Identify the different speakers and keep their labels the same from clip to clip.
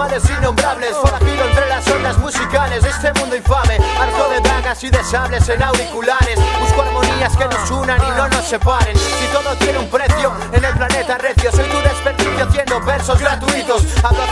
Speaker 1: males innombrables. Forajido entre las ondas musicales de este mundo infame. Harto de dagas y de sables en auriculares. Busco armonías que nos unan y no nos separen. Si todo tiene un precio en el planeta recio Soy tu desperdicio haciendo versos gratuitos. Hablo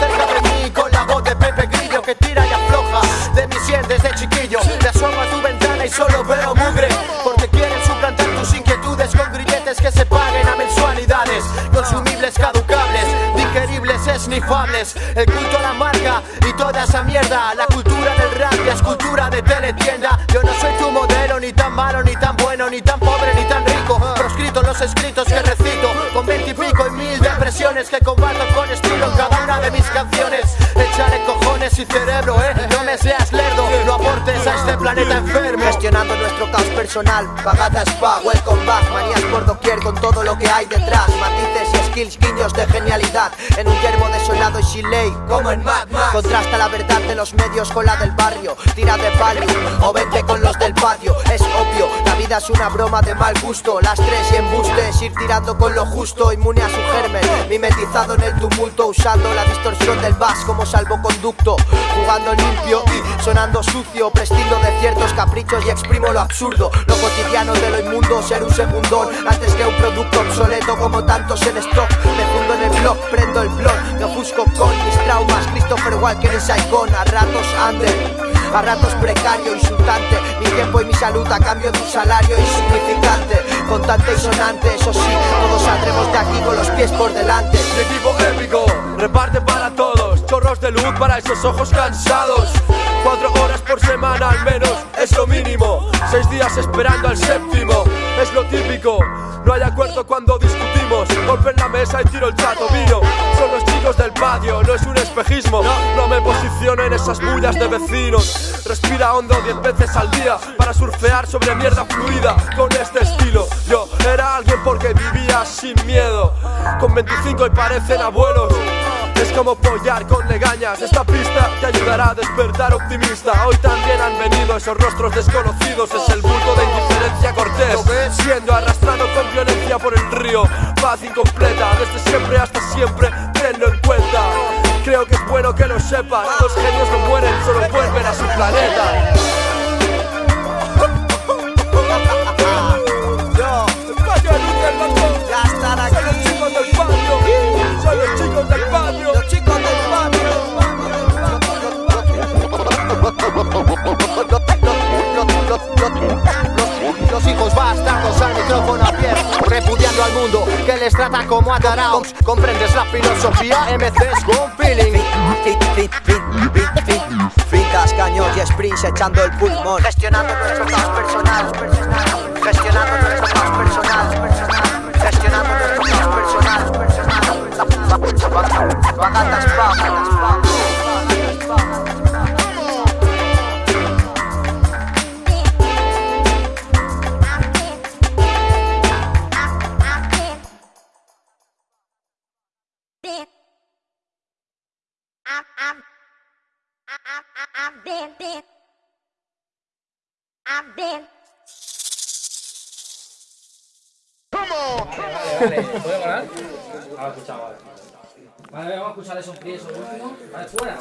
Speaker 1: esnifables El culto a la marca y toda esa mierda. La cultura del rap ya es cultura de teletienda. Yo no soy tu modelo, ni tan malo, ni tan bueno, ni tan pobre, ni tan rico. Proscrito los escritos que recito Con veintipico y mil depresiones que combato con estilo en cada una de mis canciones. Echaré cojones y cerebro, eh, no me seas lerdo No aportes este planeta enfermo.
Speaker 2: Gestionando nuestro caos personal, pagada spa, welcome back Manías por doquier con todo lo que hay detrás. Matices y skills, guiños de genialidad. En un yermo desolado y sin como en Mad Max. Contrasta la verdad de los medios con la del barrio Tira de palo o vente con los del patio. Es obvio, es una broma de mal gusto. Las tres y embustes, ir tirando con lo justo Inmune a su germen, mimetizado en el tumulto Usando la distorsión del bass como salvoconducto. Jugando limpio y sonando sucio Prescindo de ciertos caprichos y exprimo lo absurdo. Lo cotidiano de lo inmundo, ser un segundón Antes que un producto obsoleto como tantos en stock. Me fundo en el blog, prendo el blog Me ofusco con mis traumas. Christopher Walker en Saigon A ratos under a ratos precario, insultante. Mi tiempo y mi salud a cambio de un salario insignificante. Contante y sonante, eso sí Todos saldremos de aquí con los pies por delante.
Speaker 3: Equipo épico reparte para todos. Chorros de luz para esos ojos cansados. Cuatro horas por semana al menos es lo mínimo. Seis días esperando al séptimo es lo típico. No hay acuerdo cuando discutimos. Golpe en la mesa y tiro el chato vino. Son los chicos del patio, no es un espejismo. No. Me posiciono en esas bullas de vecinos. Respira hondo diez veces al día Para surfear sobre mierda fluida Con este estilo. Yo era alguien porque vivía sin miedo. Con 25 y parecen abuelos. Es como pollar con legañas. Esta pista te ayudará a despertar optimista. Hoy también han venido esos rostros desconocidos. Es el bulto de indiferencia cortés. Siendo arrastrado con violencia por el río. Paz incompleta, desde siempre hasta siempre. Tenlo en cuenta Creo que es bueno que lo sepas. Los genios no mueren, solo vuelven a su planeta
Speaker 1: mundo que les trata como a taraos ¿Comprendes la filosofía? MCs con feeling
Speaker 2: Fincas, caños y sprints echando el pulmón Gestionando nuestro caos personal Gestionando nuestro caos personal Gestionando nuestro caos personal Pagatas pa
Speaker 4: I'm been, been. I'm been.
Speaker 5: Vale, ¿puede parar? Ahora escuchado, vale. Vale, vamos a escuchar esos pies, esos últimos. Vale, fuera.